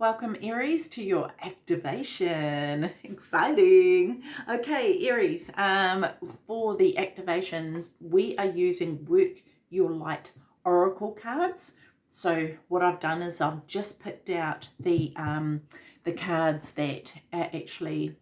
Welcome Aries to your activation. Exciting. Okay, Aries, um, for the activations, we are using Work Your Light Oracle cards. So what I've done is I've just picked out the, um, the cards that actually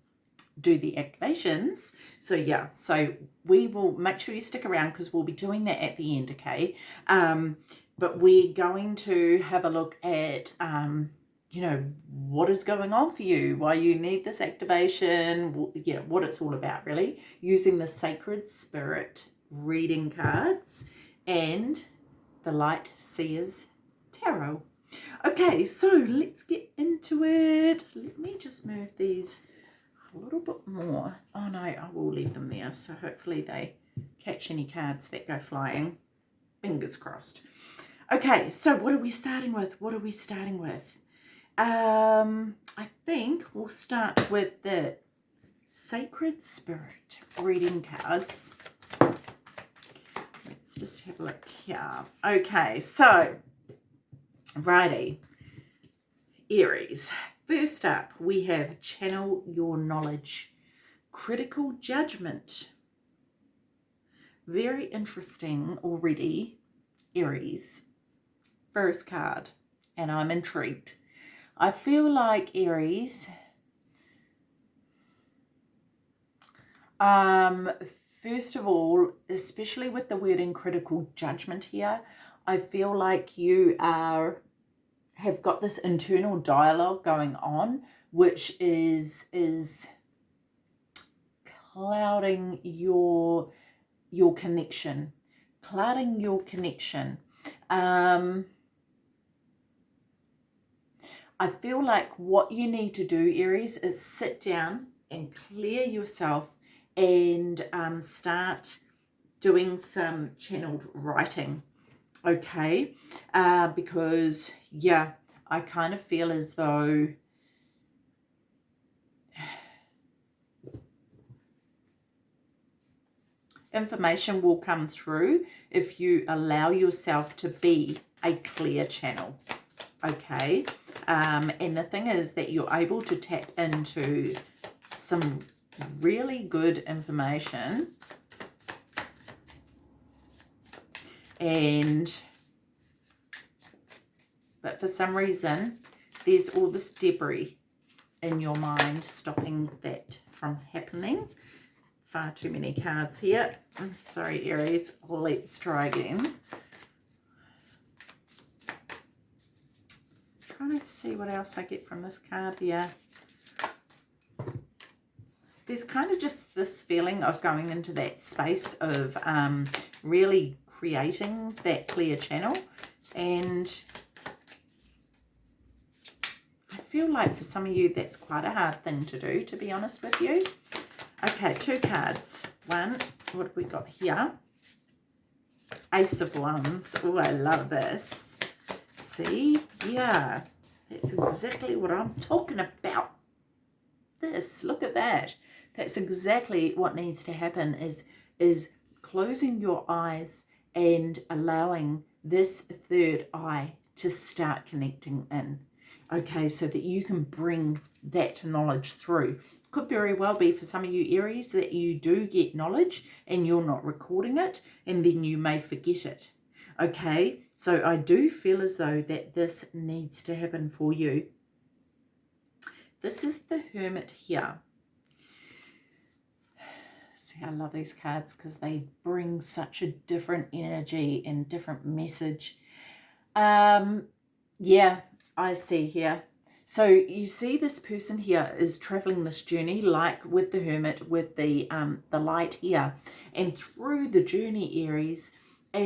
do the activations. So yeah, so we will make sure you stick around because we'll be doing that at the end, okay? Um, but we're going to have a look at um, you know, what is going on for you, why you need this activation, you know, what it's all about really, using the Sacred Spirit reading cards and the Light Seers Tarot. Okay, so let's get into it. Let me just move these a little bit more. Oh no, I will leave them there, so hopefully they catch any cards that go flying. Fingers crossed. Okay, so what are we starting with? What are we starting with? Um, I think we'll start with the Sacred Spirit reading cards. Let's just have a look here. Okay, so, righty. Aries. First up, we have Channel Your Knowledge. Critical Judgment. Very interesting already, Aries. First card, and I'm intrigued. I feel like Aries, um, first of all, especially with the word in critical judgment here, I feel like you are have got this internal dialogue going on, which is is clouding your your connection, clouding your connection. Um, I feel like what you need to do, Aries, is sit down and clear yourself and um, start doing some channeled writing, okay? Uh, because, yeah, I kind of feel as though information will come through if you allow yourself to be a clear channel, okay? Um, and the thing is that you're able to tap into some really good information. And but for some reason there's all this debris in your mind stopping that from happening. Far too many cards here. Sorry Aries. Let's try again trying to see what else I get from this card here. There's kind of just this feeling of going into that space of um, really creating that clear channel. And I feel like for some of you that's quite a hard thing to do, to be honest with you. Okay, two cards. One, what have we got here? Ace of Wands. Oh, I love this see? Yeah, that's exactly what I'm talking about. This, look at that. That's exactly what needs to happen is, is closing your eyes and allowing this third eye to start connecting in. Okay, so that you can bring that knowledge through. Could very well be for some of you Aries that you do get knowledge and you're not recording it and then you may forget it. Okay, so I do feel as though that this needs to happen for you. This is the Hermit here. See, I love these cards because they bring such a different energy and different message. Um, yeah, I see here. So you see this person here is traveling this journey like with the hermit with the um, the light here and through the journey Aries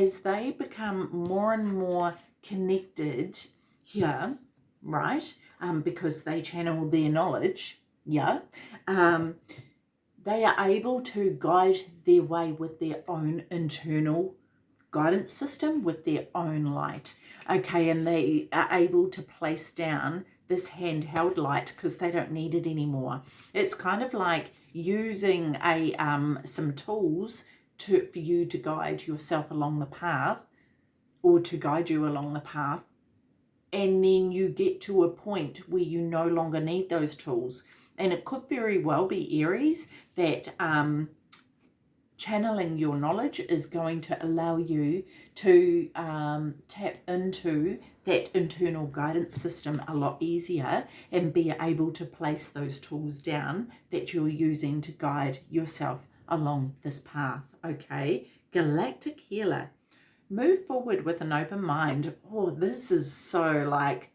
as they become more and more connected here, right, um, because they channel their knowledge, yeah, um, they are able to guide their way with their own internal guidance system, with their own light. Okay, and they are able to place down this handheld light because they don't need it anymore. It's kind of like using a um, some tools to, for you to guide yourself along the path or to guide you along the path and then you get to a point where you no longer need those tools. And it could very well be Aries that um, channeling your knowledge is going to allow you to um, tap into that internal guidance system a lot easier and be able to place those tools down that you're using to guide yourself along this path. Okay, Galactic Healer. Move forward with an open mind. Oh, this is so like,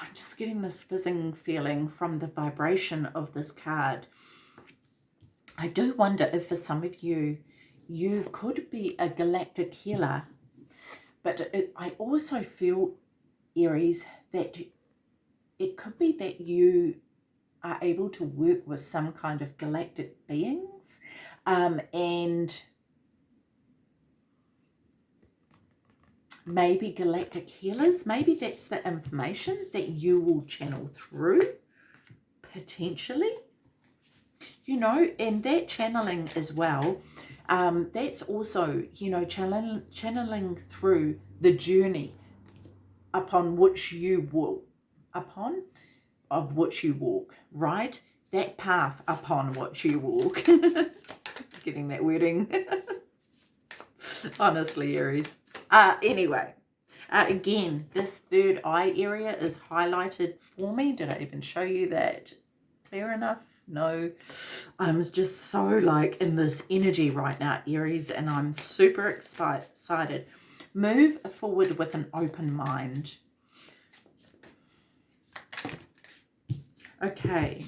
I'm just getting this fizzing feeling from the vibration of this card. I do wonder if for some of you, you could be a galactic healer, but it, I also feel, Aries, that it could be that you are able to work with some kind of galactic beings um, and maybe galactic healers. Maybe that's the information that you will channel through, potentially. You know, and that channeling as well, um, that's also, you know, channeling, channeling through the journey upon which you walk, upon, of which you walk, right? That path upon which you walk. Getting that wording. Honestly, Aries. Uh, anyway, uh, again, this third eye area is highlighted for me. Did I even show you that clear enough? No. I'm just so like in this energy right now, Aries, and I'm super excited. Move forward with an open mind. Okay.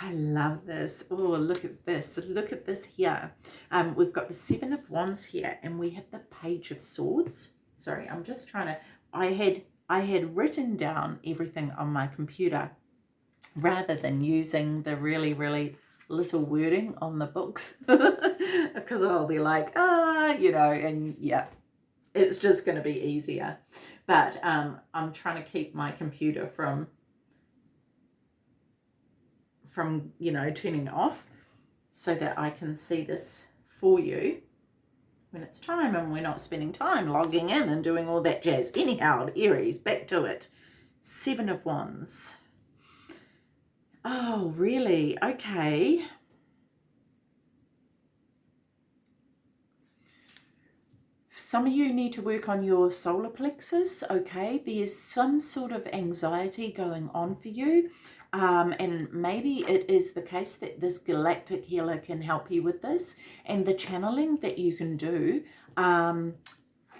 I love this. Oh, look at this. Look at this here. Um, we've got the Seven of Wands here and we have the Page of Swords. Sorry, I'm just trying to... I had, I had written down everything on my computer rather than using the really, really little wording on the books because I'll be like, ah, you know, and yeah, it's just going to be easier. But um, I'm trying to keep my computer from from, you know, turning off so that I can see this for you when it's time and we're not spending time logging in and doing all that jazz. Anyhow, Aries, back to it. Seven of Wands. Oh, really? Okay. Some of you need to work on your solar plexus, okay? There's some sort of anxiety going on for you. Um, and maybe it is the case that this galactic healer can help you with this and the channeling that you can do um,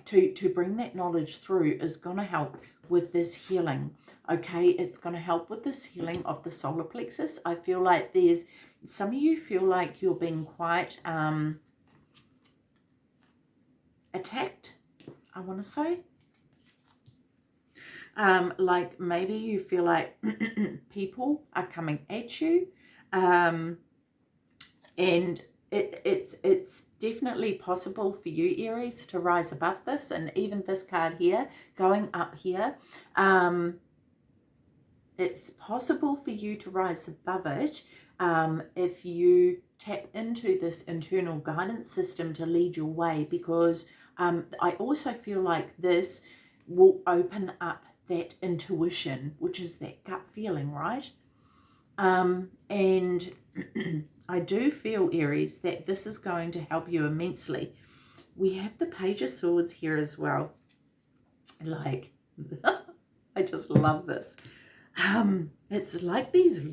to, to bring that knowledge through is going to help with this healing. Okay, it's going to help with this healing of the solar plexus. I feel like there's, some of you feel like you're being quite um, attacked, I want to say. Um, like maybe you feel like people are coming at you. Um, and it, it's it's definitely possible for you Aries to rise above this and even this card here going up here. Um, it's possible for you to rise above it um, if you tap into this internal guidance system to lead your way because um, I also feel like this will open up that intuition, which is that gut feeling, right? Um, and I do feel, Aries, that this is going to help you immensely. We have the Page of Swords here as well. Like, I just love this. Um, it's like these,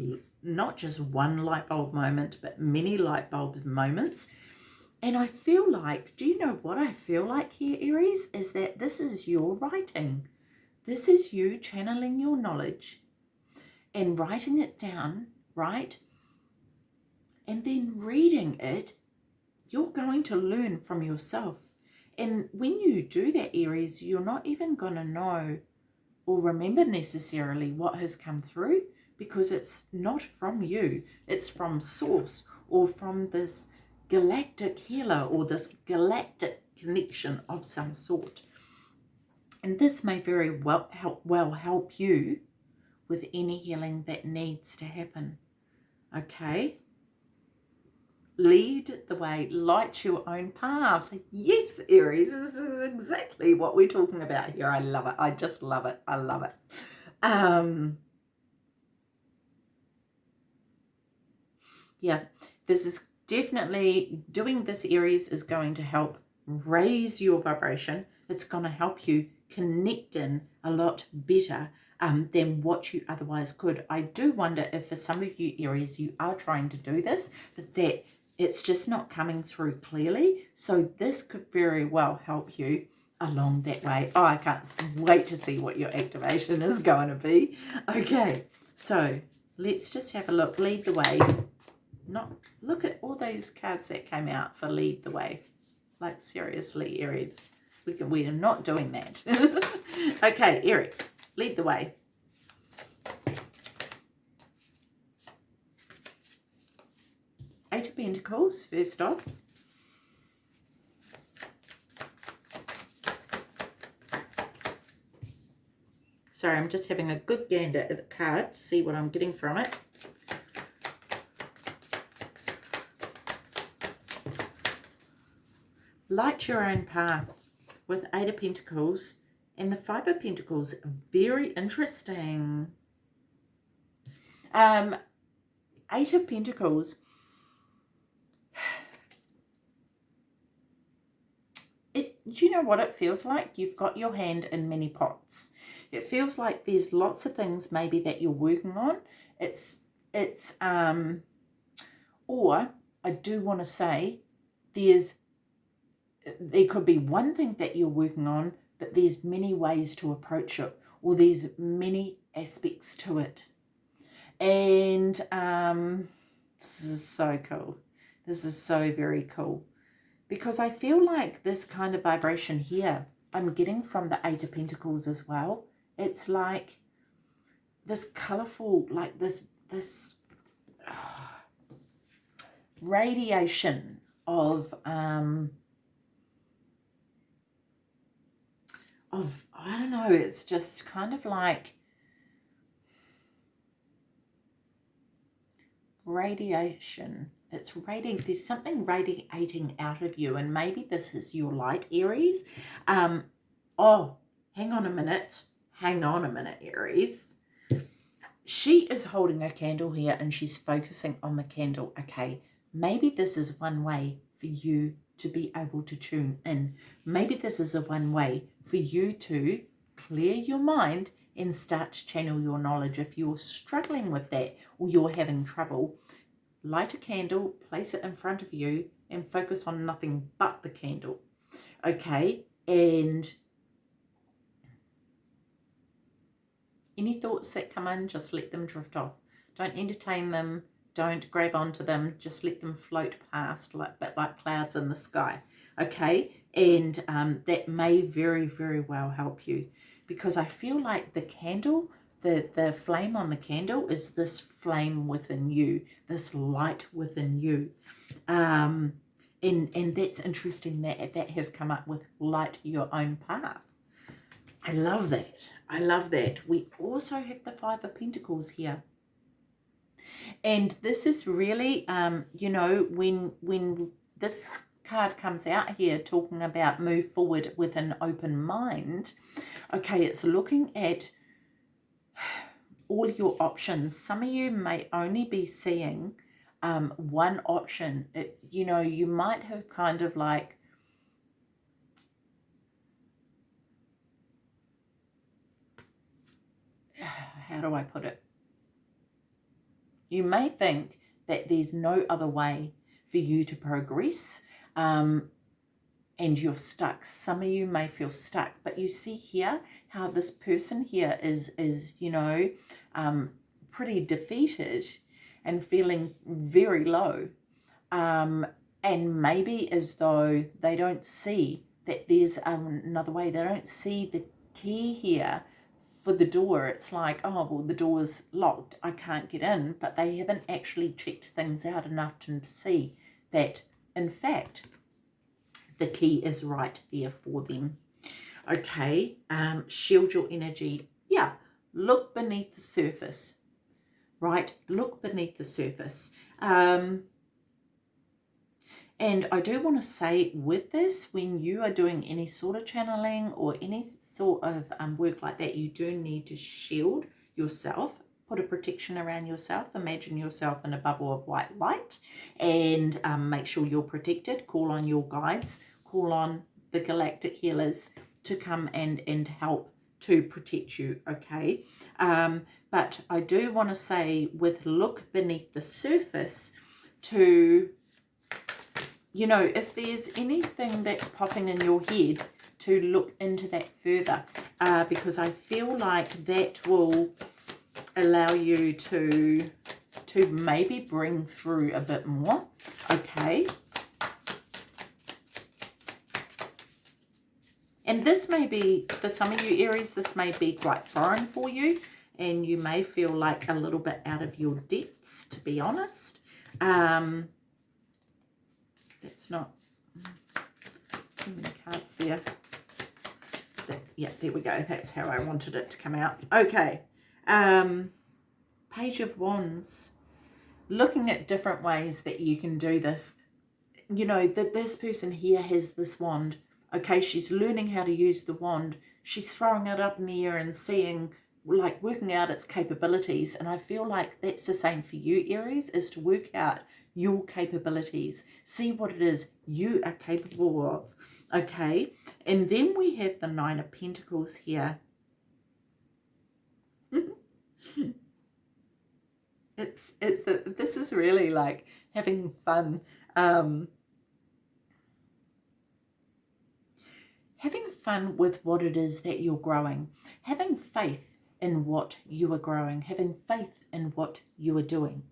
not just one light bulb moment, but many light bulbs moments. And I feel like, do you know what I feel like here, Aries? Is that this is your writing. This is you channeling your knowledge and writing it down, right? And then reading it, you're going to learn from yourself. And when you do that, Aries, you're not even going to know or remember necessarily what has come through because it's not from you. It's from source or from this galactic healer or this galactic connection of some sort. And this may very well help, well help you with any healing that needs to happen. Okay? lead the way, light your own path. Yes, Aries, this is exactly what we're talking about here. I love it. I just love it. I love it. Um, yeah, this is definitely doing this Aries is going to help raise your vibration. It's going to help you connect in a lot better um, than what you otherwise could. I do wonder if for some of you Aries, you are trying to do this, but that it's just not coming through clearly. So this could very well help you along that way. Oh, I can't wait to see what your activation is going to be. Okay, so let's just have a look. Lead the way. Not Look at all those cards that came out for lead the way. Like seriously, Aries. We, can, we are not doing that. okay, Eric, lead the way. Eight of Pentacles, first off. Sorry, I'm just having a good gander at the card to see what I'm getting from it. Light your own path with Eight of Pentacles and the Five of Pentacles. Very interesting. Um, Eight of Pentacles. It, do you know what it feels like? You've got your hand in many pots. It feels like there's lots of things maybe that you're working on. It's, it's, um, or I do want to say there's there could be one thing that you're working on, but there's many ways to approach it, or there's many aspects to it. And um, this is so cool. This is so very cool. Because I feel like this kind of vibration here, I'm getting from the Eight of Pentacles as well. It's like this colorful, like this, this uh, radiation of um, of, I don't know, it's just kind of like radiation. It's radiating, there's something radiating out of you and maybe this is your light Aries. Um, oh, hang on a minute. Hang on a minute, Aries. She is holding a candle here and she's focusing on the candle. Okay, maybe this is one way for you to be able to tune in. Maybe this is a one way for you to clear your mind and start to channel your knowledge. If you're struggling with that or you're having trouble, light a candle, place it in front of you and focus on nothing but the candle. Okay, and any thoughts that come in, just let them drift off. Don't entertain them, don't grab onto them. Just let them float past like, but like clouds in the sky. Okay. And um, that may very, very well help you because I feel like the candle, the, the flame on the candle is this flame within you, this light within you. Um, and, and that's interesting that that has come up with light your own path. I love that. I love that. We also have the Five of Pentacles here. And this is really, um, you know, when when this card comes out here talking about move forward with an open mind, okay, it's looking at all your options. Some of you may only be seeing um, one option. It, you know, you might have kind of like, how do I put it? You may think that there's no other way for you to progress um, and you're stuck. Some of you may feel stuck, but you see here how this person here is, is you know, um, pretty defeated and feeling very low. Um, and maybe as though they don't see that there's another way. They don't see the key here for the door, it's like, oh, well, the door's locked. I can't get in. But they haven't actually checked things out enough to see that, in fact, the key is right there for them. Okay, um, shield your energy. Yeah, look beneath the surface, right? Look beneath the surface. Um, And I do want to say with this, when you are doing any sort of channeling or any sort of um, work like that, you do need to shield yourself put a protection around yourself. Imagine yourself in a bubble of white light and um, make sure you're protected. Call on your guides, call on the galactic healers to come and, and help to protect you, okay? Um, but I do want to say with look beneath the surface to, you know, if there's anything that's popping in your head, to look into that further uh, because I feel like that will allow you to to maybe bring through a bit more okay? And this may be for some of you aries this may be quite foreign for you and you may feel like a little bit out of your depths to be honest. Um that's not too many cards there yeah there we go that's how i wanted it to come out okay um, Page of Wands, looking at different ways that you can do this. You know, that this person here has this wand. Okay, she's learning how to use the wand. She's throwing it up in the air and seeing, like, working out its capabilities. And I feel like that's the same for you, Aries, is to work out your capabilities. See what it is you are capable of. Okay, and then we have the Nine of Pentacles here. it's it's this is really like having fun um having fun with what it is that you're growing having faith in what you are growing having faith in what you are doing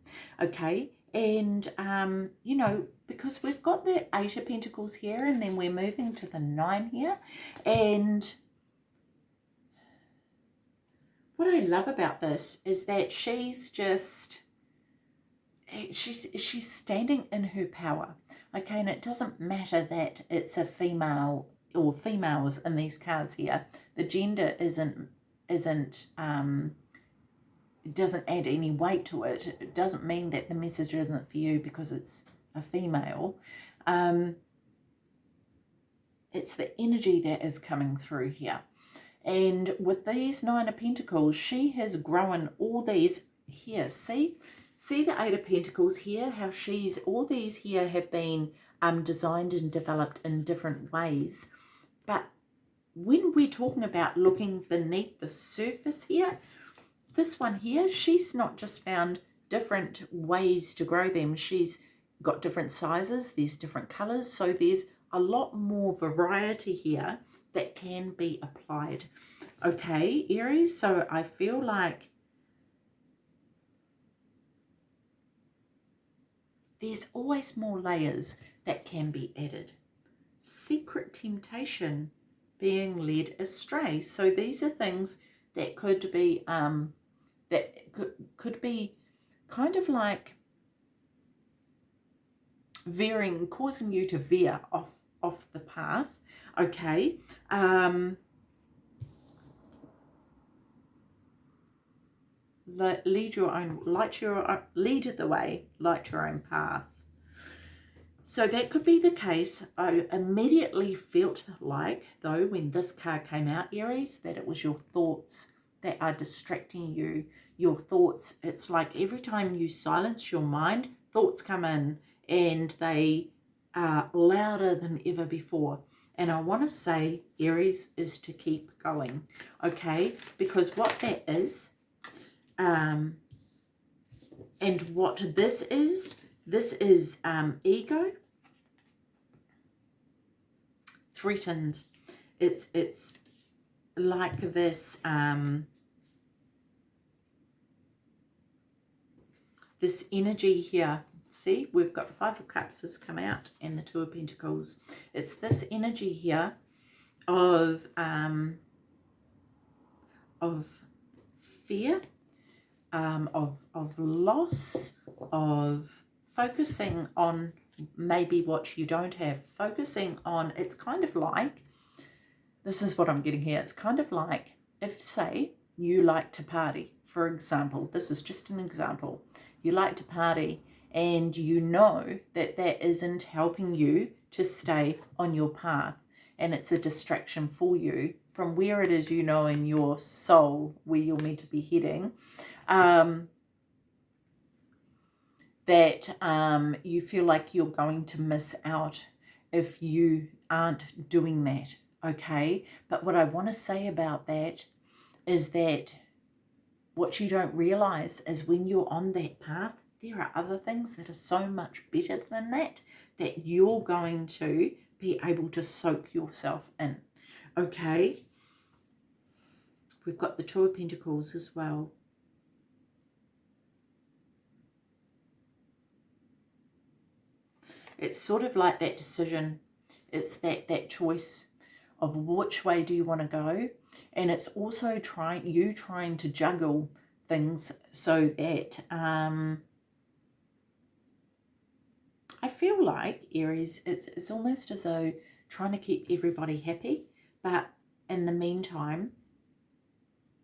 okay and um you know because we've got the eight of pentacles here and then we're moving to the nine here. And what I love about this is that she's just eh, she's she's standing in her power. Okay and it doesn't matter that it's a female or females in these cards here. The gender isn't isn't um doesn't add any weight to it it doesn't mean that the message isn't for you because it's a female um it's the energy that is coming through here and with these Nine of Pentacles, she has grown all these here. See? See the Eight of Pentacles here? How she's, all these here have been um, designed and developed in different ways. But when we're talking about looking beneath the surface here, this one here, she's not just found different ways to grow them. She's got different sizes, there's different colours, so there's a lot more variety here that can be applied. Okay, Aries, so I feel like there's always more layers that can be added. Secret temptation, being led astray. So these are things that could be, um, that could, be kind of like veering, causing you to veer off, off the path okay? Um lead your own light your lead the way light your own path. So that could be the case i immediately felt like though when this card came out aries that it was your thoughts that are distracting you your thoughts it's like every time you silence your mind thoughts come in and they are louder than ever before and I want to say Aries is to keep going, okay? Because what that is, um, and what this is, this is um, ego threatened. It's, it's like this, um, this energy here. See, we've got Five of Cups has come out and the Two of Pentacles. It's this energy here of um, of fear, um, of, of loss, of focusing on maybe what you don't have, focusing on, it's kind of like, this is what I'm getting here, it's kind of like if, say, you like to party, for example, this is just an example, you like to party and you know that that isn't helping you to stay on your path and it's a distraction for you from where it is you know in your soul where you're meant to be heading um, that um, you feel like you're going to miss out if you aren't doing that okay? But what I want to say about that is that what you don't realize is when you're on that path there are other things that are so much better than that that you're going to be able to soak yourself in. Okay. We've got the Two of Pentacles as well. It's sort of like that decision. It's that, that choice of which way do you want to go. And it's also trying you trying to juggle things so that um, I feel like Aries, it's, it's almost as though trying to keep everybody happy, but in the meantime,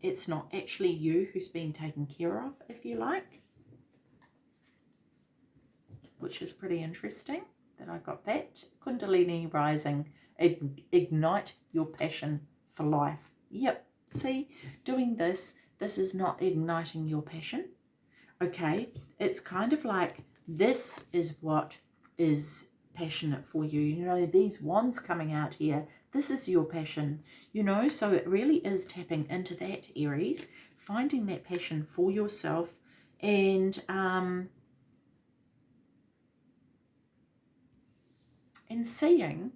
it's not actually you who's being taken care of, if you like, which is pretty interesting that I got that. Kundalini rising, ignite your passion for life. Yep, see, doing this, this is not igniting your passion. Okay, it's kind of like this is what is passionate for you. You know, these wands coming out here, this is your passion, you know, so it really is tapping into that, Aries, finding that passion for yourself and, um, and seeing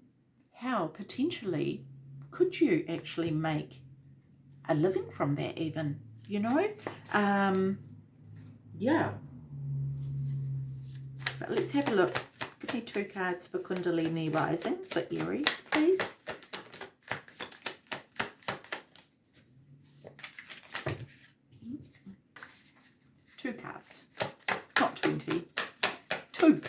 how potentially could you actually make a living from that even, you know, um, yeah. But let's have a look Give me two cards for Kundalini Rising for Aries, please. Two cards, not 20. Two.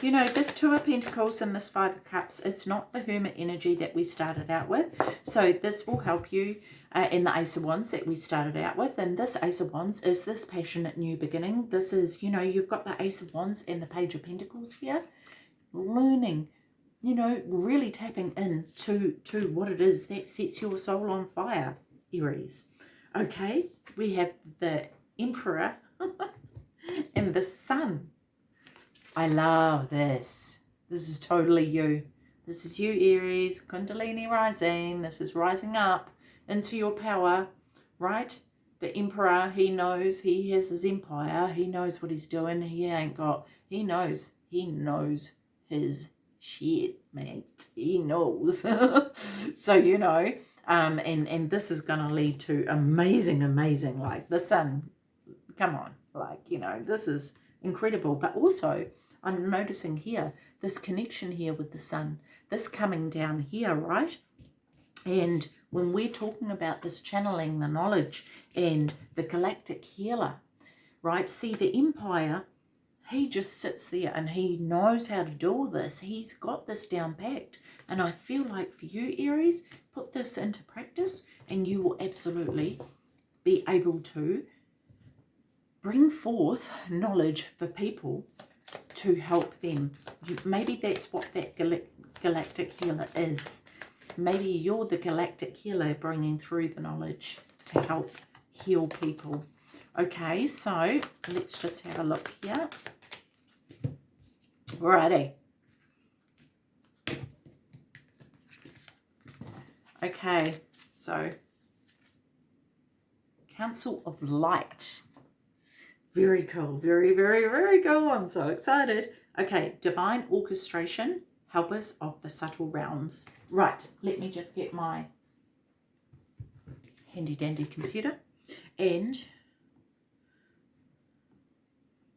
You know, this Two of Pentacles and this Five of Cups, it's not the Hermit energy that we started out with. So this will help you uh, in the Ace of Wands that we started out with. And this Ace of Wands is this passionate new beginning. This is, you know, you've got the Ace of Wands and the Page of Pentacles here. Learning, you know, really tapping in to, to what it is that sets your soul on fire, Aries. Okay, we have the Emperor and the Sun. I love this. This is totally you. This is you, Aries, Kundalini rising. This is rising up into your power, right? The emperor, he knows, he has his empire, he knows what he's doing, he ain't got, he knows, he knows his shit, mate. He knows. so, you know, um, and, and this is going to lead to amazing, amazing, like the sun, come on, like, you know, this is incredible. But also, I'm noticing here, this connection here with the sun, this coming down here, right? And when we're talking about this channeling the knowledge and the galactic healer, right? See, the Emperor, he just sits there and he knows how to do all this. He's got this down packed. And I feel like for you, Aries, put this into practice and you will absolutely be able to bring forth knowledge for people to help them. Maybe that's what that galactic healer is. Maybe you're the galactic healer bringing through the knowledge to help heal people. Okay, so let's just have a look here. Alrighty. Okay, so Council of Light. Very cool. Very, very, very cool. I'm so excited. Okay, Divine Orchestration helpers of the subtle realms. Right, let me just get my handy dandy computer and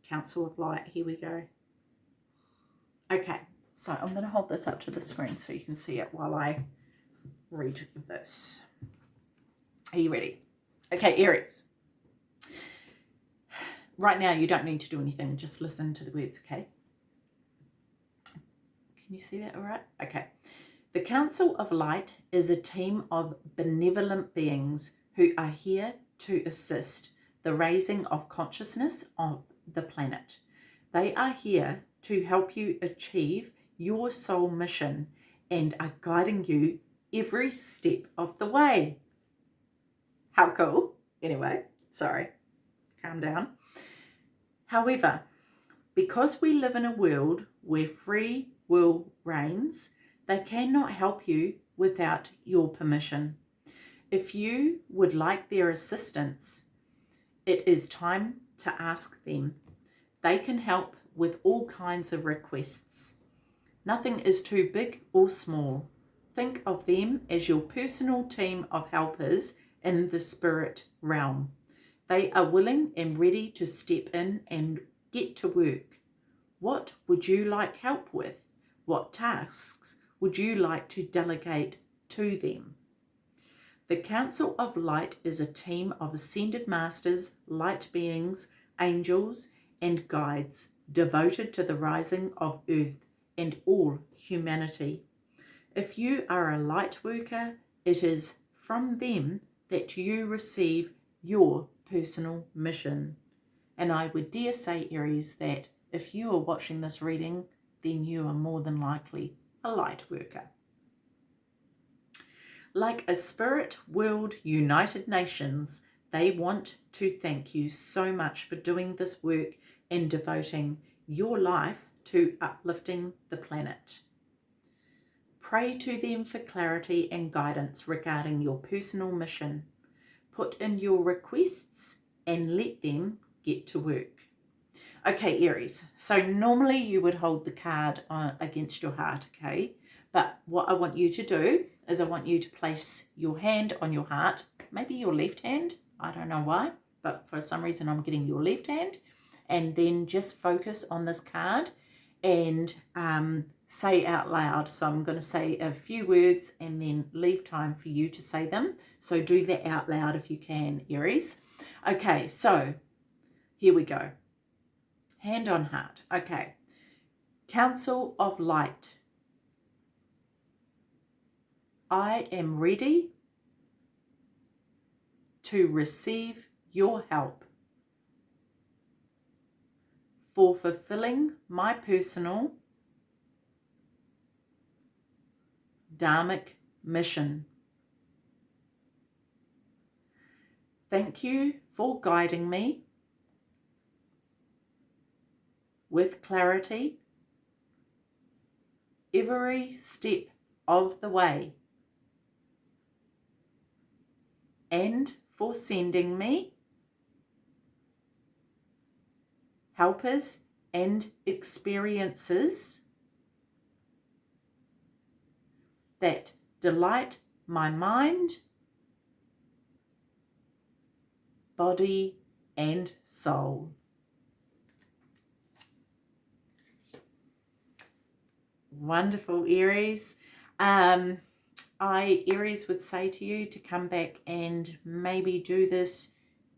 Council of Light. Here we go. Okay, so I'm going to hold this up to the screen so you can see it while I read this. Are you ready? Okay, Aries. Right now, you don't need to do anything. Just listen to the words, okay? Can you see that all right? Okay. The Council of Light is a team of benevolent beings who are here to assist the raising of consciousness of the planet. They are here to help you achieve your soul mission and are guiding you every step of the way. How cool. Anyway, sorry, calm down. However, because we live in a world where free will reigns, they cannot help you without your permission. If you would like their assistance, it is time to ask them. They can help with all kinds of requests. Nothing is too big or small. Think of them as your personal team of helpers in the spirit realm. They are willing and ready to step in and get to work. What would you like help with? What tasks would you like to delegate to them? The Council of Light is a team of ascended masters, light beings, angels, and guides devoted to the rising of earth and all humanity. If you are a light worker, it is from them that you receive your personal mission. And I would dare say, Aries, that if you are watching this reading, then you are more than likely a light worker. Like a spirit world United Nations, they want to thank you so much for doing this work and devoting your life to uplifting the planet. Pray to them for clarity and guidance regarding your personal mission. Put in your requests and let them get to work. Okay, Aries, so normally you would hold the card on, against your heart, okay? But what I want you to do is I want you to place your hand on your heart, maybe your left hand, I don't know why, but for some reason I'm getting your left hand, and then just focus on this card and um, say out loud. So I'm going to say a few words and then leave time for you to say them. So do that out loud if you can, Aries. Okay, so here we go. Hand on heart. Okay. Council of Light. I am ready to receive your help for fulfilling my personal Dharmic mission. Thank you for guiding me with clarity every step of the way. and for sending me helpers and experiences that delight my mind, body and soul. Wonderful, Aries. Um, I, Aries, would say to you to come back and maybe do this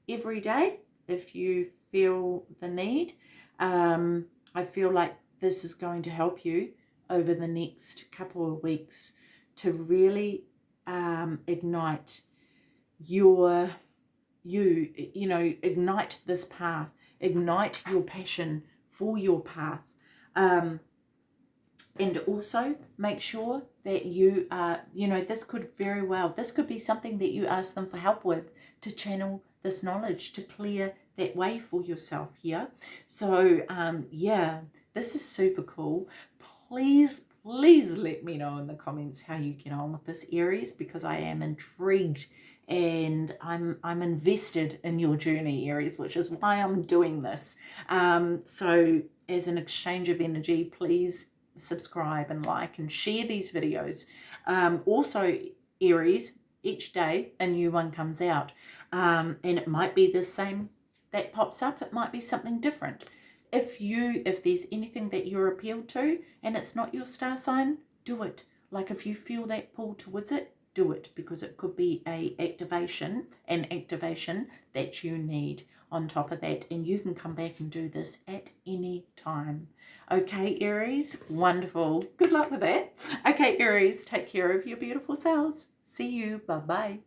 every day if you feel the need. Um, I feel like this is going to help you over the next couple of weeks to really um, ignite your, you, you know, ignite this path, ignite your passion for your path. Um, and also make sure that you are, you know, this could very well, this could be something that you ask them for help with to channel this knowledge, to clear that way for yourself here. So, um, yeah, this is super cool. Please, please let me know in the comments how you get on with this Aries because I am intrigued and I'm I'm invested in your journey Aries which is why I'm doing this um so as an exchange of energy please subscribe and like and share these videos. Um, also, Aries, each day a new one comes out. Um, and it might be the same that pops up. It might be something different. If you, if there's anything that you're appealed to and it's not your star sign, do it. Like if you feel that pull towards it, do it because it could be a activation, an activation that you need. on top of that and you can come back and do this at any time. Okay, Aries, wonderful. Good luck with that. Okay, Aries, take care of your beautiful selves. See you. Bye-bye.